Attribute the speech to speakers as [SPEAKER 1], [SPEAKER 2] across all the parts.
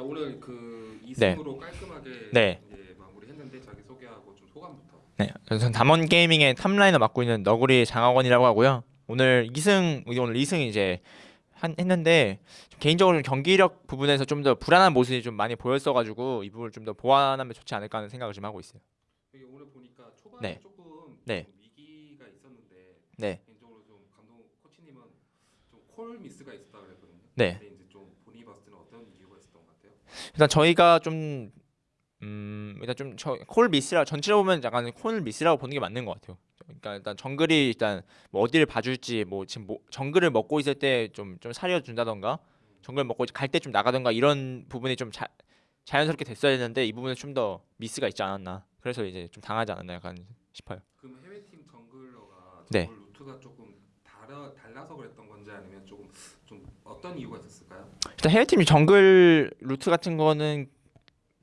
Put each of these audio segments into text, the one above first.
[SPEAKER 1] 자 오늘 그
[SPEAKER 2] 네.
[SPEAKER 1] 2승으로 깔끔하게
[SPEAKER 2] 네.
[SPEAKER 1] 이제 마무리했는데 자기 소개하고 좀 소감부터.
[SPEAKER 2] 네, 저는 담원 게이밍의 top liner 맡고 있는 너구리 장하권이라고 하고요. 오늘 2승 오늘 2승 이제 한, 했는데 좀 개인적으로 좀 경기력 부분에서 좀 더 불안한 모습이 좀 많이 보였어가지고 이 부분을 좀 더 보완하면 좋지 않을까 하는 생각을 좀 하고 있어요.
[SPEAKER 1] 오늘 보니까 초반에
[SPEAKER 2] 네.
[SPEAKER 1] 조금
[SPEAKER 2] 네.
[SPEAKER 1] 좀 위기가 있었는데
[SPEAKER 2] 네,
[SPEAKER 1] 개인적으로 좀 감독 코치님은 좀 콜 미스가 있었다 그랬거든요.
[SPEAKER 2] 네.
[SPEAKER 1] 근데 이제 좀 본인이 봤을 때는 어떤 이유가 같아요?
[SPEAKER 2] 일단 저희가 좀 음, 일단 좀 콜 미스라 전체적으로 보면 약간 콜 미스라고 보는 게 맞는 것 같아요. 그러니까 일단 정글이 일단 뭐 어디를 봐줄지 뭐 지금 뭐 정글을 먹고 있을 때 좀좀 살려준다던가 정글 먹고 갈 때 좀 나가던가 이런 부분이 좀 자, 자연스럽게 됐어야 되는데 이 부분은 좀 더 미스가 있지 않았나. 그래서 이제 좀 당하지 않았나 약간 싶어요.
[SPEAKER 1] 그럼 해외 팀 정글러가
[SPEAKER 2] 네.
[SPEAKER 1] 정글 루트가 조금 달아 달라서 그랬던 건지 아니면 조금 좀 어떤 이유가 있었을까요?
[SPEAKER 2] 일단 해외 팀이 정글 루트 같은 거는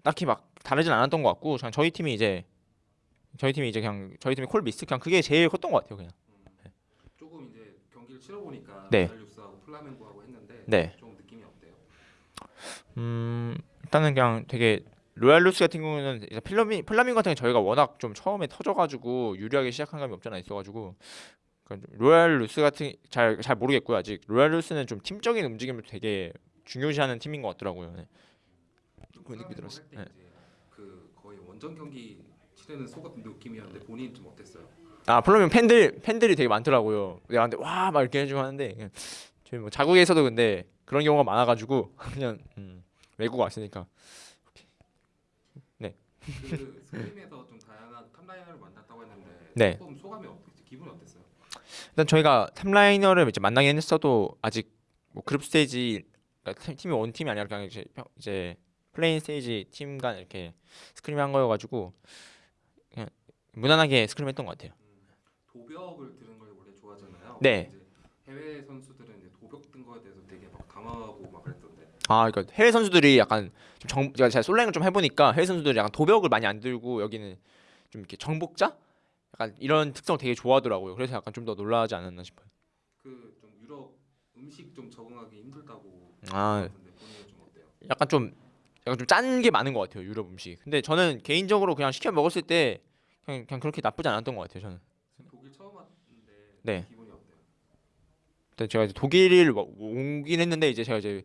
[SPEAKER 2] 딱히 막 다르진 않았던 것 같고 그냥 저희 팀이 이제 저희 팀이 이제 그냥 저희 팀이 콜 미스 그냥 그게 제일 컸던 것 같아요 그냥.
[SPEAKER 1] 조금 이제 경기를 치러 보니까
[SPEAKER 2] 네.
[SPEAKER 1] 르스하고 플라멩고하고 했는데
[SPEAKER 2] 네.
[SPEAKER 1] 좀 느낌이 어때요?
[SPEAKER 2] 음 일단은 그냥 되게 로얄 유스 같은 경우는 이제 플라멩 플라멩구 같은 게 저희가 워낙 좀 처음에 터져가지고 유리하게 시작한 감이 없잖아 있어가지고 그러니까 좀 로얄 유스 같은 잘 잘 모르겠고요 아직 로얄 유스는 좀 팀적인 움직임을 되게 중요시하는 팀인 것 같더라고요. 네. 그 느낌이 들었어요. 네.
[SPEAKER 1] 이제 그 거의 원정 경기 치르는 속 느낌이었는데 본인 좀 어땠어요?
[SPEAKER 2] 아 플라멩구 팬들 팬들이 되게 많더라고요. 내가 근데 와 막 이렇게 해주고 하는데 저희 뭐 자국에서도 근데 그런 경우가 많아가지고 그냥 음, 외국 왔으니까
[SPEAKER 1] 그 scrim에서 좀 다양한 top laner를 만났다고 했는데
[SPEAKER 2] 네.
[SPEAKER 1] 조금 소감이 어땠지? 기분이 어땠어요?
[SPEAKER 2] 일단 저희가 top laner를 이제 만나긴 했어도 아직 뭐 group stage 그러니까 팀- 팀이 one team이 아니라 그냥 이제, 평- 이제 play-in stage 팀간 이렇게 scrim 한 거여가지고 그냥 무난하게 scrim 했던 것 같아요.
[SPEAKER 1] 도벽을 드는 걸 원래 좋아하잖아요.
[SPEAKER 2] 네.
[SPEAKER 1] 해외 선수들은 이제 도벽 든 거에 대해서 되게 막 당황하고 막 그랬던데.
[SPEAKER 2] 아, 그러니까 해외 선수들이 약간 좀 정, 제가 제가 솔랭을 좀 해보니까 해외 선수들이 약간 도벽을 많이 안 들고 여기는 좀 이렇게 정복자, 약간 이런 특성을 되게 좋아하더라고요. 그래서 약간 좀 더 놀라지 않았나 싶어요.
[SPEAKER 1] 그 좀 유럽 음식 좀 적응하기 힘들다고
[SPEAKER 2] 아,
[SPEAKER 1] 좀?
[SPEAKER 2] 약간 좀 약간 좀 짠 게 많은 것 같아요 유럽 음식. 근데 저는 개인적으로 그냥 시켜 먹었을 때 그냥 그냥 그렇게 나쁘지 않았던 것 같아요 저는.
[SPEAKER 1] 독일 처음 왔는데
[SPEAKER 2] 네.
[SPEAKER 1] 기분이 어때요?
[SPEAKER 2] 근데 제가 이제 독일을 와- 오긴 했는데 이제 제가 이제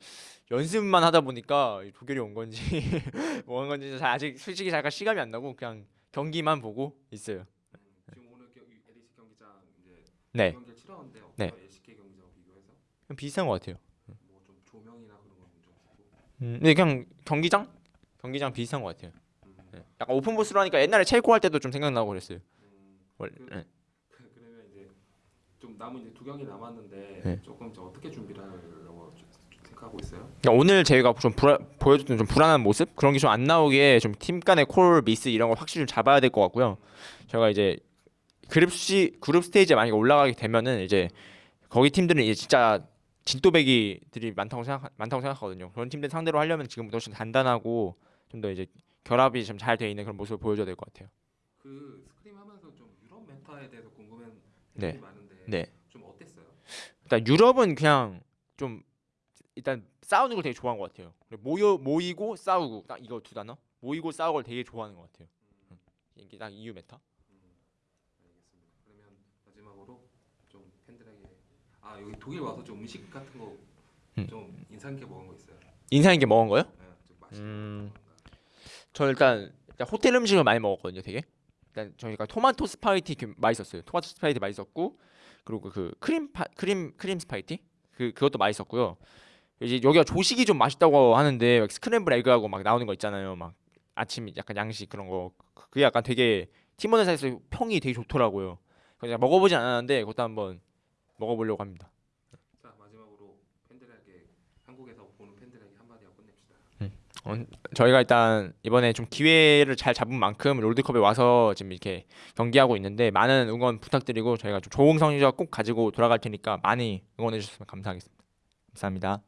[SPEAKER 2] 연습만 하다 보니까 이 독일이 온 건지 뭐 한 건지 잘 아직 솔직히 잠깐 시감이 안 나고 그냥 경기만 보고 있어요.
[SPEAKER 1] 음, 지금 오늘 겨, LCK 경기장 이제
[SPEAKER 2] 네,
[SPEAKER 1] 경기를 치렀는데 어때요?
[SPEAKER 2] 네.
[SPEAKER 1] LCK 경기장 비교해서
[SPEAKER 2] 그냥 비슷한 것 같아요.
[SPEAKER 1] 뭐 좀 조명이나 그런 보고.
[SPEAKER 2] 음, 근데 그냥 경기장 경기장 비슷한 것 같아요.
[SPEAKER 1] 음,
[SPEAKER 2] 네. 약간 오픈 보스로 하니까 옛날에 체코 할 때도 좀 생각나고 그랬어요.
[SPEAKER 1] 음,
[SPEAKER 2] 원래.
[SPEAKER 1] 그-
[SPEAKER 2] 네.
[SPEAKER 1] 그- 그러면 이제 좀 남은 이제 두 경기 남았는데
[SPEAKER 2] 네.
[SPEAKER 1] 조금 어떻게 준비를 하려고 좀 생각하고 있어요?
[SPEAKER 2] 그러니까 오늘 저희가 좀 불안, 보여줬던 좀 불안한 모습 그런 게 좀 안 나오게 좀 팀 간의 콜 미스 이런 걸 확실히 좀 잡아야 될 것 같고요. 저희가 이제 그룹 시 그룹 스테이지에 만약에 올라가게 되면은 이제 거기 팀들은 이제 진짜 진또배기들이 많다고 생각 많다고 생각하거든요. 그런 팀들 상대로 하려면 지금부터 훨씬 단단하고 좀 더 이제 결합이 좀 잘 돼 있는 그런 모습을 보여줘야 될 것 같아요.
[SPEAKER 1] 그 scrim 하면서 좀 유럽 meta에 대해서 궁금한
[SPEAKER 2] 네.
[SPEAKER 1] 많은데
[SPEAKER 2] 네.
[SPEAKER 1] 좀 어땠어요?
[SPEAKER 2] 일단 유럽은 그냥 좀 일단 싸우는 걸 되게 좋아하는 것 같아요. 모여 모이고 싸우고 딱 이거 두 단어 모이고 싸우고 걸 되게 좋아하는 것 같아요.
[SPEAKER 1] 음,
[SPEAKER 2] 이게 딱 EU meta.
[SPEAKER 1] 음, 알겠습니다. 그러면 마지막으로 좀 팬들에게 아 여기 독일 와서 좀 음식 같은 거
[SPEAKER 2] 음.
[SPEAKER 1] 좀 인상 깊게 먹은 거 있어요?
[SPEAKER 2] 인상 있게 먹은 거요?
[SPEAKER 1] 네, 좀 맛있는
[SPEAKER 2] 음. 거저 일단, 일단 호텔 음식을 많이 먹었거든요. 되게. 일단 저희가 토마토 스파게티 그 맛있었어요. 토마토 스파게티 맛있었고 그리고 그 크림 파, 크림 크림 스파게티 그 그것도 맛있었고요. 이제 여기가 조식이 좀 맛있다고 하는데 막 스크램블 에그하고 막 나오는 거 있잖아요. 막 아침 약간 양식 그런 거 그게 약간 되게 팀원 사이에서 평이 되게 좋더라고요. 그래서 먹어보진 않았는데 그것도 한번 먹어보려고 합니다.
[SPEAKER 1] 자 마지막으로 팬들에게 한국에서 보는 팬들에게 한마디 하고 끝냅시다.
[SPEAKER 2] 어, 저희가 일단 이번에 좀 기회를 잘 잡은 만큼 롤드컵에 와서 지금 이렇게 경기하고 있는데 많은 응원 부탁드리고 저희가 좀 좋은 성적 꼭 가지고 돌아갈 테니까 많이 응원해 주셨으면 감사하겠습니다. 감사합니다.